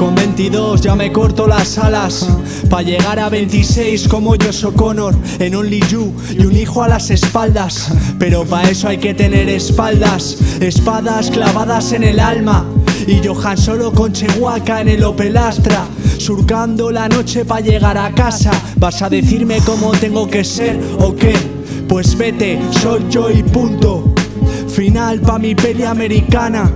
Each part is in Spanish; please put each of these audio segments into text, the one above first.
Con 22 ya me corto las alas. Pa' llegar a 26 como yo Connor En Only You y un hijo a las espaldas. Pero pa' eso hay que tener espaldas Espadas clavadas en el alma. Y Johan solo con Chehuaca en el Opel Astra Surcando la noche pa' llegar a casa. ¿Vas a decirme cómo tengo que ser o qué? Pues vete, soy yo y punto. Final pa' mi peli americana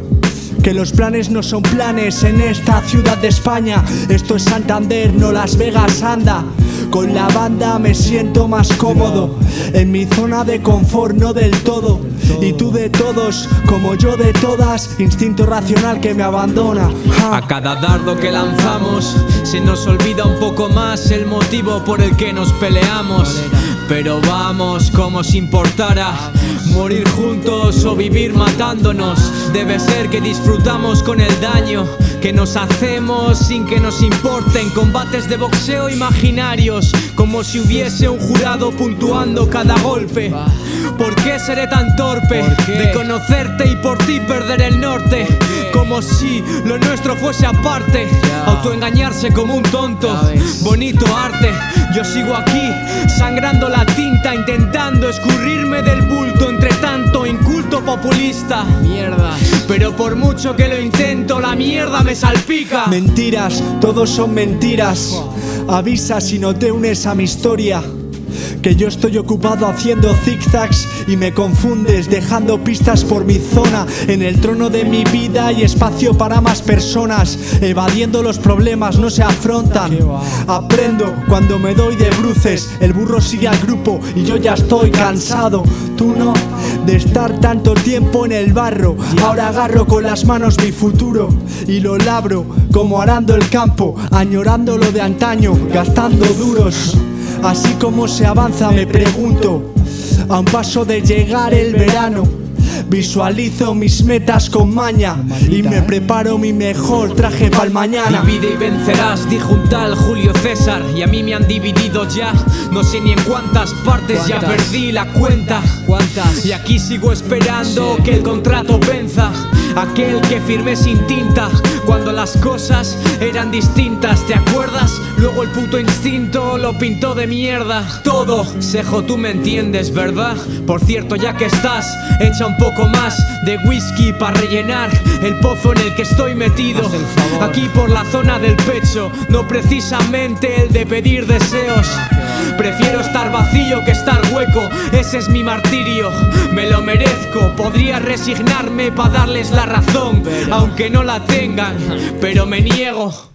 que los planes no son planes en esta ciudad de España. Esto es Santander, no Las Vegas, anda. Con la banda me siento más cómodo. En mi zona de confort, no del todo. Y tú de todos, como yo de todas. Instinto racional que me abandona. A cada dardo que lanzamos Se nos olvida un poco más el motivo por el que nos peleamos pero vamos como si importara Morir juntos o vivir matándonos. Debe ser que disfrutamos con el daño Que nos hacemos sin que nos importen. Combates de boxeo imaginarios Como si hubiese un jurado puntuando cada golpe. ¿Por qué seré tan torpe de conocerte y por ti perder el norte? Como si lo nuestro fuese aparte. Autoengañarse como un tonto. Bonito arte Yo sigo aquí sangrando la tinta Intentando escurrirme del bulto Entre tanto inculto populista. Mierda. Pero por mucho que lo intento La mierda me salpica. Mentiras, todos son mentiras. Avisa si no te unes a mi historia. Que yo estoy ocupado haciendo zigzags y me confundes dejando pistas por mi zona. En el trono de mi vida hay espacio para más personas Evadiendo los problemas no se afrontan. Aprendo cuando me doy de bruces El burro sigue al grupo y yo ya estoy cansado. Tú no, de estar tanto tiempo en el barro. Ahora agarro con las manos mi futuro Y lo labro como arando el campo Añorando lo de antaño, gastando duros. Así como se avanza me pregunto A un paso de llegar el verano Visualizo mis metas con maña Y me preparo mi mejor traje para el mañana Divide y vencerás, dijo un tal Julio César Y a mí me han dividido ya. No sé ni en cuántas partes ya perdí la cuenta. ¿Cuántas? Y aquí sigo esperando que el contrato venza Aquel que firmé sin tinta Cuando las cosas eran distintas ¿Te acuerdas? Luego el puto instinto lo pintó de mierda. Todo, Sejo, tú me entiendes, ¿verdad? Por cierto, ya que estás, echa un poco más de whisky para rellenar el pozo en el que estoy metido. Aquí por la zona del pecho, no precisamente el de pedir deseos Prefiero estar vacío que estar hueco, ese es mi martirio. Me lo merezco, podría resignarme para darles la razón. Aunque no la tengan, pero me niego